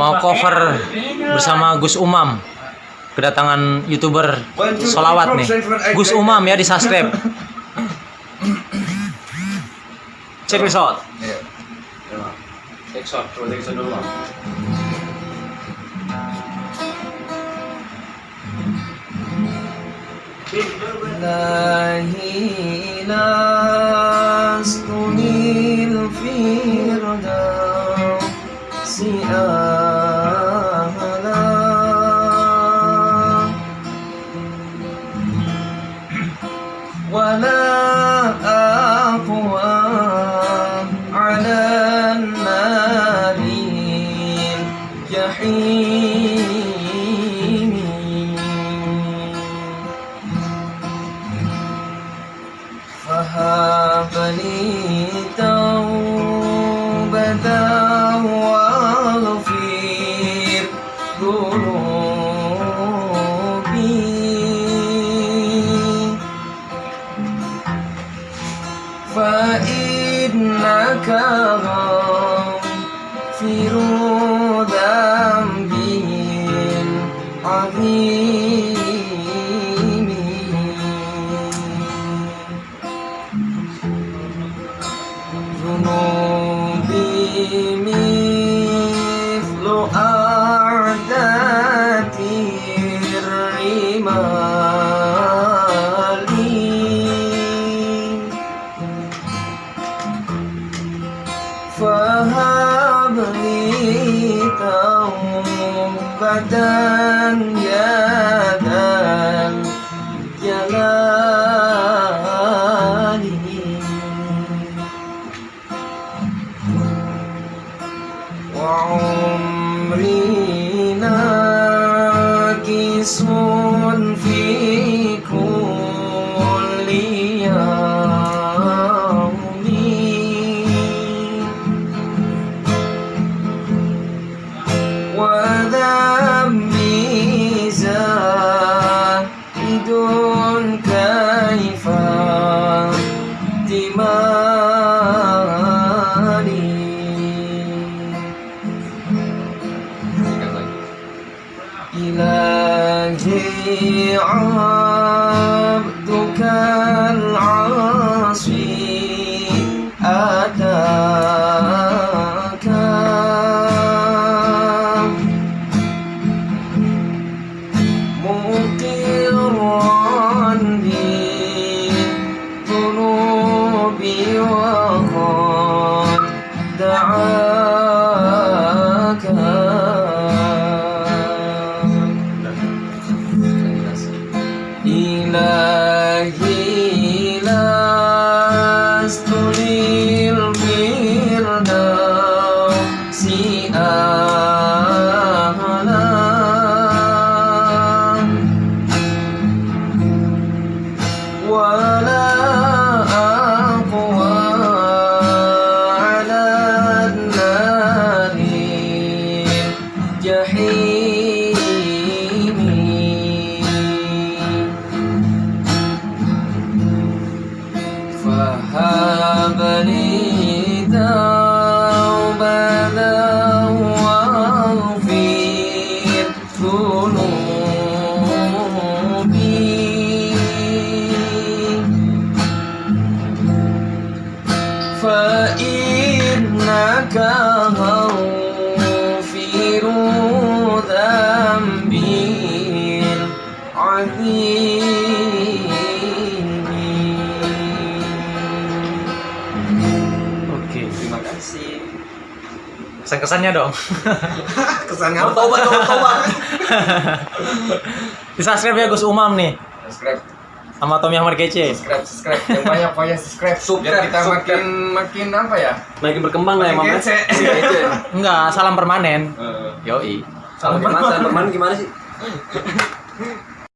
mau cover bersama Gus Umam. Kedatangan youtuber solawat nih. Gus Umam ya di subscribe. Check this out. Iya. Take shot, ولا أقوى على النار الجحيم فهب لي توبة واغفر ذنوبي فإنك غافر ذنبي العظيم ذنوبي مثل أعداد abadan ya jalan, jalali wa umrina kisun fi What? إلهي عبدك العاصي. إلهي لست للفردوس أهلا Kesan-kesannya dong. Kesannya apa? Tobat, tobat, tobat. di subscribe ya Gus Umam nih. Subscribe, Sama Tommy Ahmad Kece. subscribe, subscribe. Yang banyak banyak subscribe. Biar kita makin makin apa ya? Makin berkembang lah ya Makin Mam. kece. Enggak, salam permanen. Eh, Yoi. Salam permanen, salam permanen gimana sih?